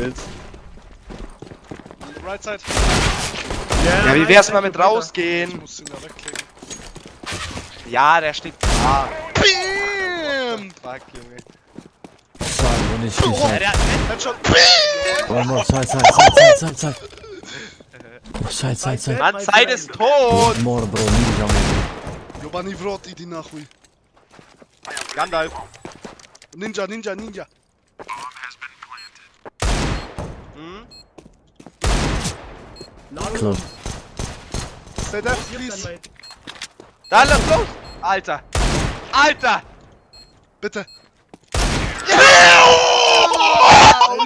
Bild. Right side. Ja, wie wär's mal mit Ich rausgehen? muss ihn ja wegklicken. Ja, der steht da. Bam! Fuck, Junge. Side, wo nicht Ja, Side. der, Headshot. One more, side, side, side, side, side, side. Side, side, side. Mann, Zeit ist tot! More, bro, ninja, man. Jobani Vrot, idi nachuj. Gandalf. Ninja, Ninja, Ninja. Close. Stay there, please. Da, lass los! Alter! Alter! Bitte.